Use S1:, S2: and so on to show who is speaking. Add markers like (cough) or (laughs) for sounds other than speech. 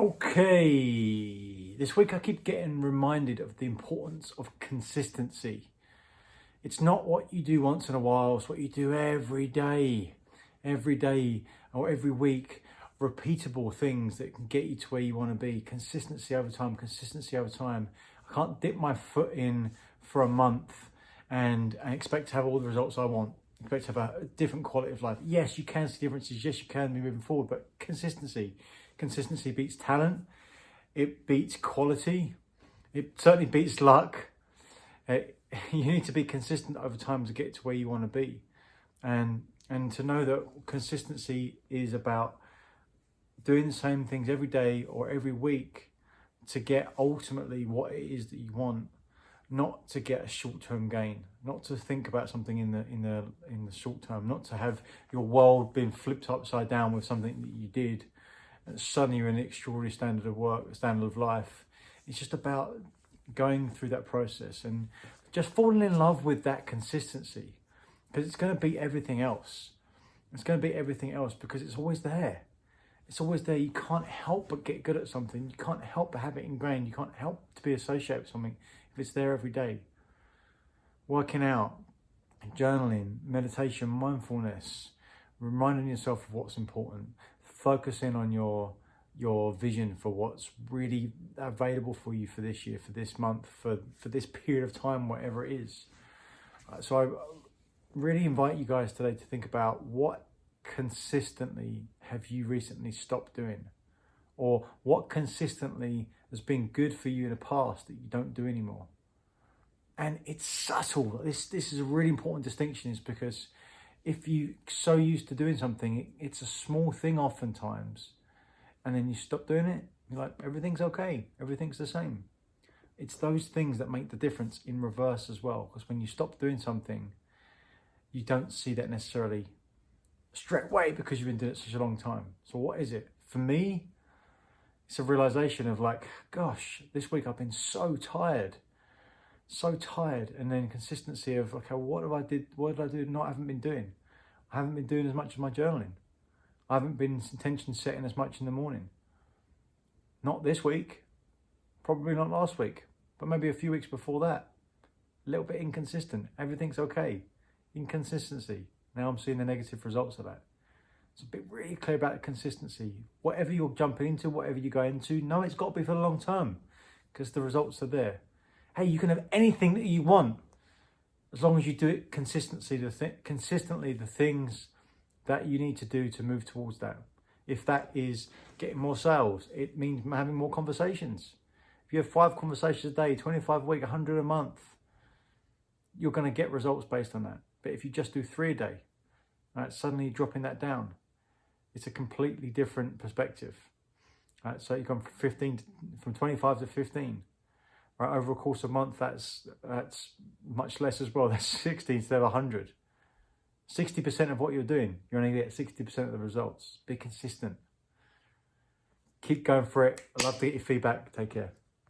S1: Okay, this week I keep getting reminded of the importance of consistency. It's not what you do once in a while, it's what you do every day, every day or every week. Repeatable things that can get you to where you want to be. Consistency over time, consistency over time. I can't dip my foot in for a month and, expect to have all the results I want. Expect to have a different quality of life. Yes, you can see differences. Yes, you can be moving forward, but consistency Consistency beats talent. It beats quality. It certainly beats luck. It, uh, (laughs) you need to be consistent over time to get to where you want to be. And, and to know that consistency is about doing the same things every day or every week to get ultimately what it is that you want not to get a short-term gain not to think about something in the in the in the short term not to have your world being flipped upside down with something that you did suddenly you're in an extraordinary standard of work, standard of life. It's just about going through that process and just falling in love with that consistency because it's going to beat everything else. It's going to beat everything else because it's always there. It's always there. You can't help but get good at something. You can't help but have it ingrained. You can't help to be associated with something if it's there every day. Working out, journaling, meditation, mindfulness, reminding yourself of what's important, focusing on your your vision for what's really available for you for this year, for this month, for, for this period of time, whatever it is. Uh, so I really invite you guys today to think about what consistently have you recently stopped doing? Or what consistently has been good for you in the past that you don't do anymore? And it's subtle. This, this is a really important distinction is because if you're so used to doing something, it's a small thing oftentimes, and then you stop doing it, you're like, everything's okay, everything's the same. It's those things that make the difference in reverse as well, because when you stop doing something, you don't see that necessarily straight away because you've been doing it such a long time. So what is it? For me, it's a realization of like, gosh, this week I've been so tired so tired and then consistency of okay what have i did what did i do not haven't been doing? I haven't been doing as much of my journaling. I haven't been intention setting as much in the morning. Not this week. Probably not last week but maybe a few weeks before that. A little bit inconsistent. Everything's okay. Inconsistency. Now i'm seeing the negative results of that. A bit really clear about the consistency. Whatever you're jumping into whatever you go into know it's got to be for the long term because the results are there Hey, you can have anything that you want as long as you do it consistently. The th consistently the things that you need to do to move towards that. If that is getting more sales, it means having more conversations. If you have five conversations a day, 25 a week, 100 a month, you're going to get results based on that. But if you just do three a day, right, suddenly dropping that down, it's a completely different perspective. Right, so you come from 15 to, from 25 to 15 right, over a course of a month, that's, that's much less as well. (laughs) That's 60 instead of 100. 60% of what you're doing, you're only going to get 60% of the results. Be consistent. Keep going for it. I'd love to get your feedback. Take care.